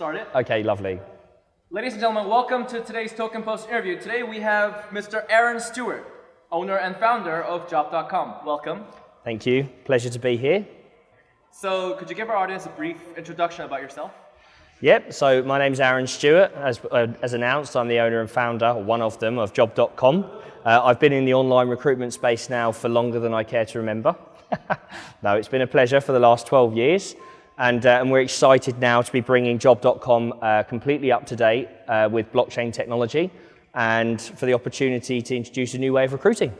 do. So yes, let's get started. Okay, lovely. Ladies and gentlemen, welcome to today's Token Post interview. Today we have Mr. Arran Stewart, owner and founder of Job.com. Welcome. Thank you. Pleasure to be here. So could you give our audience a brief introduction about yourself? Yep, so my name's Arran Stewart. As, uh, as announced, I'm the owner and founder, one of them, of Job.com. Uh, I've been in the online recruitment space now for longer than I care to remember. no, it's been a pleasure for the last 12 years. And, uh, and we're excited now to be bringing Job.com uh, completely up to date uh, with blockchain technology and for the opportunity to introduce a new way of recruiting.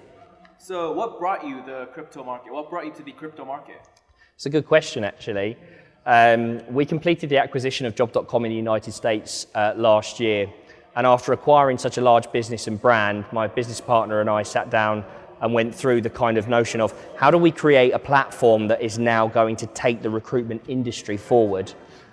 So what brought you the crypto market? What brought you to the crypto market? It's a good question, actually. Um, we completed the acquisition of Job.com in the United States uh, last year. And after acquiring such a large business and brand, my business partner and I sat down and went through the kind of notion of how do we create a platform that is now going to take the recruitment industry forward.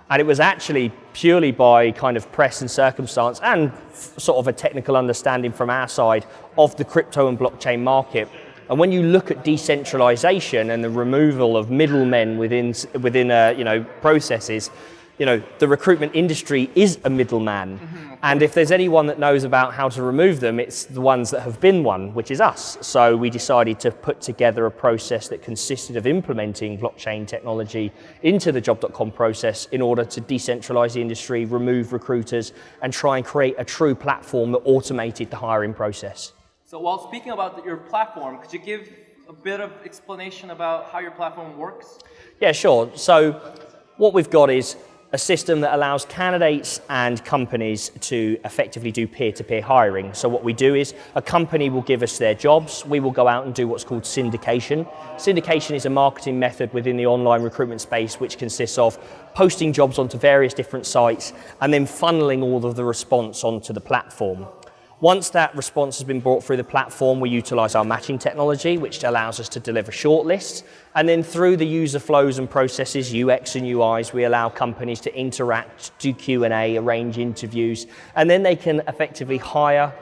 And it was actually purely by kind of press and circumstance and sort of a technical understanding from our side of the crypto and blockchain market. And when you look at decentralization and the removal of middlemen within, within uh, you know, processes, you know, the recruitment industry is a middleman. Mm -hmm. And if there's anyone that knows about how to remove them, it's the ones that have been one, which is us. So we decided to put together a process that consisted of implementing blockchain technology into the job.com process in order to decentralize the industry, remove recruiters, and try and create a true platform that automated the hiring process. So while speaking about your platform, could you give a bit of explanation about how your platform works? Yeah, sure. So what we've got is a system that allows candidates and companies to effectively do peer-to-peer -peer hiring. So what we do is a company will give us their jobs, we will go out and do what's called syndication. Syndication is a marketing method within the online recruitment space which consists of posting jobs onto various different sites and then funneling all of the response onto the platform. Once that response has been brought through the platform, we utilize our matching technology, which allows us to deliver shortlists. And then through the user flows and processes, UX and UIs, we allow companies to interact, do Q&A, arrange interviews, and then they can effectively hire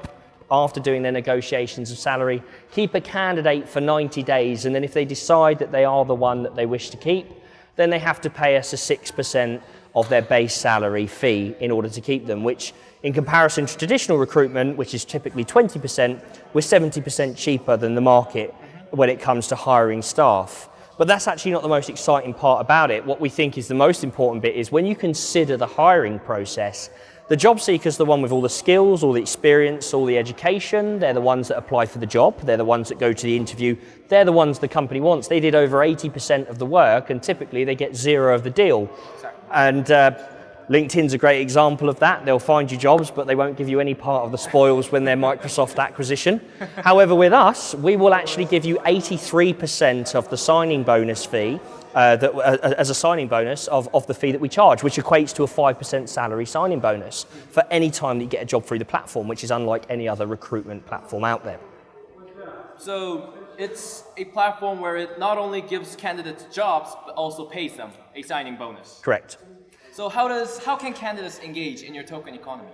after doing their negotiations of salary, keep a candidate for 90 days, and then if they decide that they are the one that they wish to keep, then they have to pay us a 6% of their base salary fee in order to keep them, which in comparison to traditional recruitment, which is typically 20%, we're 70% cheaper than the market when it comes to hiring staff. But that's actually not the most exciting part about it. What we think is the most important bit is when you consider the hiring process, the job seeker is the one with all the skills, all the experience, all the education. They're the ones that apply for the job. They're the ones that go to the interview. They're the ones the company wants. They did over 80% of the work and typically they get zero of the deal. And uh, LinkedIn's a great example of that. They'll find you jobs, but they won't give you any part of the spoils when they're Microsoft acquisition. However, with us, we will actually give you 83% of the signing bonus fee uh, that, uh, as a signing bonus of, of the fee that we charge, which equates to a 5% salary signing bonus for any time that you get a job through the platform, which is unlike any other recruitment platform out there. So it's a platform where it not only gives candidates jobs, but also pays them a signing bonus. Correct. So how, does, how can candidates engage in your token economy?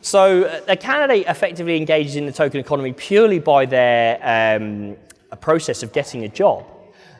So uh, a candidate effectively engages in the token economy purely by their um, process of getting a job.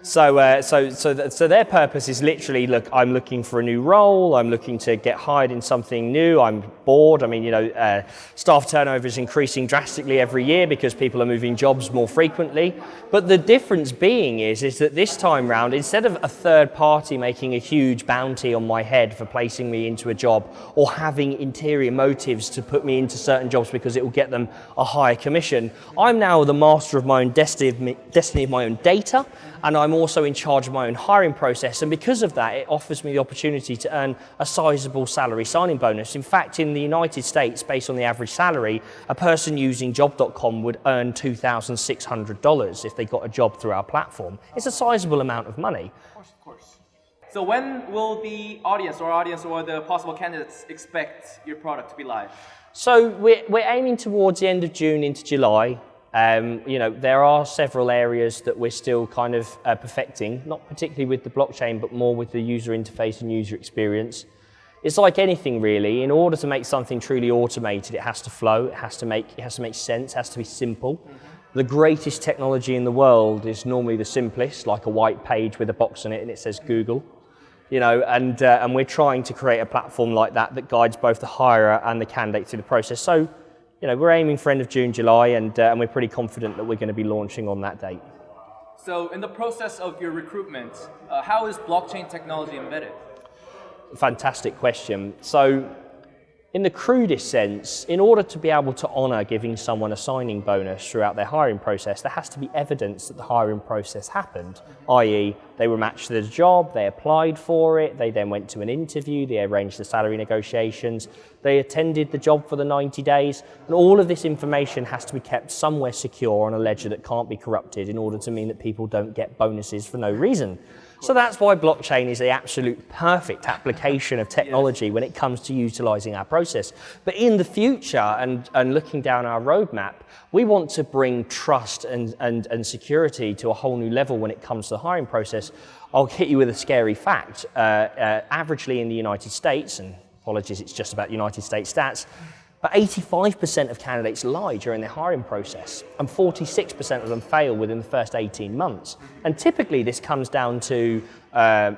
So, uh, so, so, th so their purpose is literally, look, I'm looking for a new role, I'm looking to get hired in something new, I'm bored. I mean, you know, uh, staff turnover is increasing drastically every year because people are moving jobs more frequently. But the difference being is, is that this time round, instead of a third party making a huge bounty on my head for placing me into a job or having interior motives to put me into certain jobs because it will get them a higher commission, I'm now the master of my own destiny, destiny of my own data and I'm also in charge of my own hiring process. And because of that, it offers me the opportunity to earn a sizable salary signing bonus. In fact, in the United States, based on the average salary, a person using job.com would earn $2,600 if they got a job through our platform. It's a sizable amount of money. Of course, of course. So when will the audience or audience or the possible candidates expect your product to be live? So we're, we're aiming towards the end of June into July. Um, you know, there are several areas that we're still kind of uh, perfecting, not particularly with the blockchain, but more with the user interface and user experience. It's like anything really, in order to make something truly automated, it has to flow, it has to make, it has to make sense, it has to be simple. Mm -hmm. The greatest technology in the world is normally the simplest, like a white page with a box on it and it says Google. you know, and, uh, and we're trying to create a platform like that that guides both the hirer and the candidate through the process. So, you know, we're aiming for end of June, July, and, uh, and we're pretty confident that we're going to be launching on that date. So, in the process of your recruitment, uh, how is blockchain technology embedded? Fantastic question. So, in the crudest sense, in order to be able to honour giving someone a signing bonus throughout their hiring process, there has to be evidence that the hiring process happened, i.e., they were matched to the job, they applied for it, they then went to an interview, they arranged the salary negotiations, they attended the job for the 90 days, and all of this information has to be kept somewhere secure on a ledger that can't be corrupted in order to mean that people don't get bonuses for no reason. So that's why blockchain is the absolute perfect application of technology when it comes to utilizing our process. But in the future and, and looking down our roadmap, we want to bring trust and, and, and security to a whole new level when it comes to the hiring process. I'll hit you with a scary fact. Uh, uh, averagely in the United States, and apologies, it's just about United States stats, but 85% of candidates lie during their hiring process, and 46% of them fail within the first 18 months. And typically, this comes down to uh,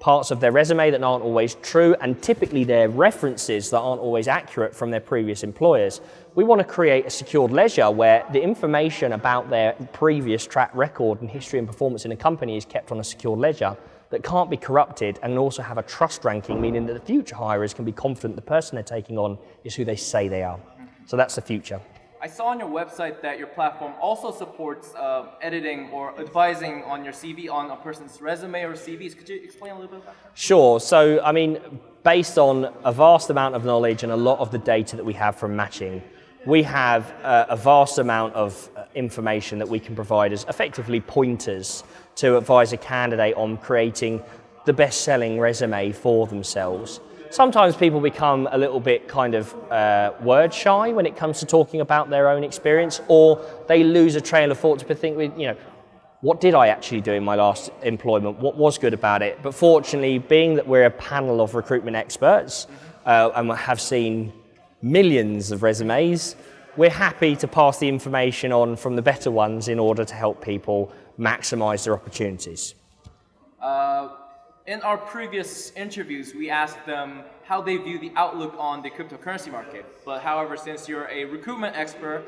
parts of their resume that aren't always true, and typically their references that aren't always accurate from their previous employers. We want to create a secured ledger where the information about their previous track record and history and performance in a company is kept on a secured ledger that can't be corrupted and also have a trust ranking, meaning that the future hirers can be confident the person they're taking on is who they say they are. So that's the future. I saw on your website that your platform also supports uh, editing or advising on your CV on a person's resume or CVs. Could you explain a little bit about that? Sure. So, I mean, based on a vast amount of knowledge and a lot of the data that we have from matching, we have uh, a vast amount of information that we can provide as effectively pointers to advise a candidate on creating the best selling resume for themselves. Sometimes people become a little bit kind of uh, word shy when it comes to talking about their own experience, or they lose a trail of thought to think, you know, what did I actually do in my last employment? What was good about it? But fortunately, being that we're a panel of recruitment experts uh, and have seen millions of resumes, we're happy to pass the information on from the better ones in order to help people maximize their opportunities? Uh, in our previous interviews, we asked them how they view the outlook on the cryptocurrency market. But however, since you're a recruitment expert,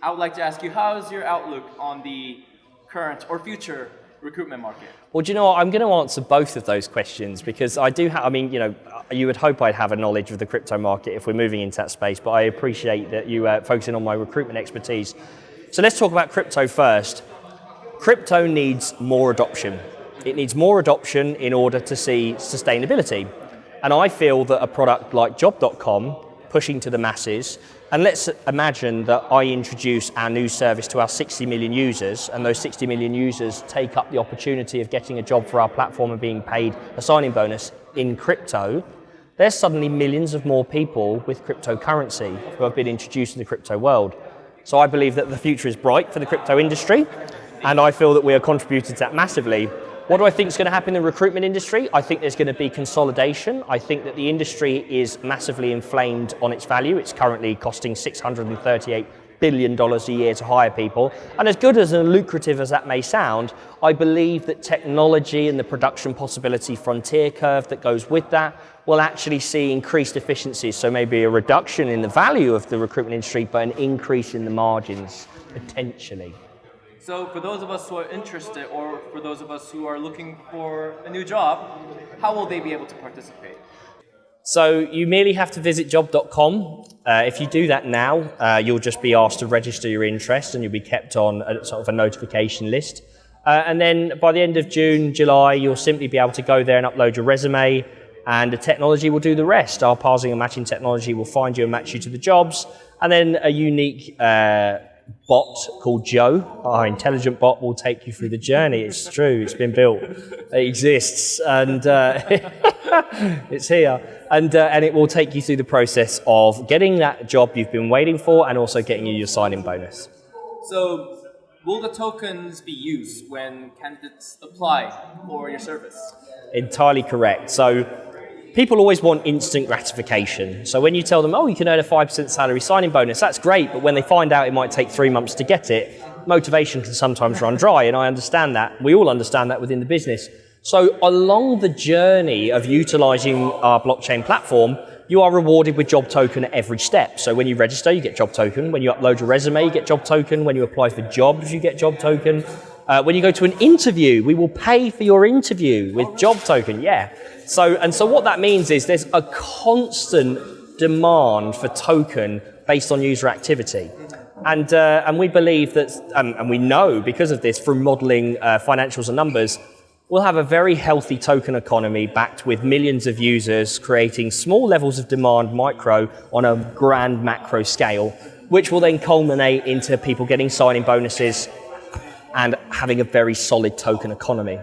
I would like to ask you, how is your outlook on the current or future recruitment market? Well, do you know what? I'm going to answer both of those questions because I do have, I mean, you know, you would hope I'd have a knowledge of the crypto market if we're moving into that space, but I appreciate that you are uh, focusing on my recruitment expertise. So let's talk about crypto first. Crypto needs more adoption. It needs more adoption in order to see sustainability. And I feel that a product like job.com pushing to the masses, and let's imagine that I introduce our new service to our 60 million users, and those 60 million users take up the opportunity of getting a job for our platform and being paid a signing bonus in crypto. There's suddenly millions of more people with cryptocurrency who have been introduced to the crypto world. So I believe that the future is bright for the crypto industry and I feel that we are contributing to that massively. What do I think is going to happen in the recruitment industry? I think there's going to be consolidation. I think that the industry is massively inflamed on its value. It's currently costing $638 billion a year to hire people. And as good as and lucrative as that may sound, I believe that technology and the production possibility frontier curve that goes with that will actually see increased efficiencies. So maybe a reduction in the value of the recruitment industry, but an increase in the margins, potentially. So for those of us who are interested or for those of us who are looking for a new job, how will they be able to participate? So you merely have to visit job.com. Uh, if you do that now, uh, you'll just be asked to register your interest and you'll be kept on a, sort of a notification list. Uh, and then by the end of June, July, you'll simply be able to go there and upload your resume and the technology will do the rest. Our parsing and matching technology will find you and match you to the jobs. And then a unique uh, bot called Joe. Our intelligent bot will take you through the journey. It's true, it's been built, it exists, and uh, it's here. And, uh, and it will take you through the process of getting that job you've been waiting for and also getting you your signing bonus. So, will the tokens be used when candidates apply for your service? Entirely correct. So, people always want instant gratification. So when you tell them, oh, you can earn a 5% salary signing bonus, that's great, but when they find out it might take three months to get it, motivation can sometimes run dry, and I understand that. We all understand that within the business. So along the journey of utilizing our blockchain platform, you are rewarded with job token at every step. So when you register, you get job token. When you upload your resume, you get job token. When you apply for jobs, you get job token. Uh, when you go to an interview, we will pay for your interview with job token. Yeah. So and so what that means is there's a constant demand for token based on user activity. And, uh, and we believe that, um, and we know because of this from modeling uh, financials and numbers, we'll have a very healthy token economy backed with millions of users creating small levels of demand micro on a grand macro scale, which will then culminate into people getting signing bonuses and having a very solid token economy.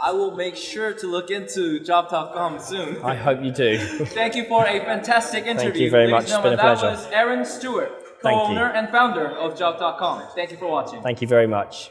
I will make sure to look into job.com soon. I hope you do. Thank you for a fantastic interview. Thank you very Ladies much. It's been a pleasure. That was Arran Stewart, co-owner and founder of job.com. Thank you for watching. Thank you very much.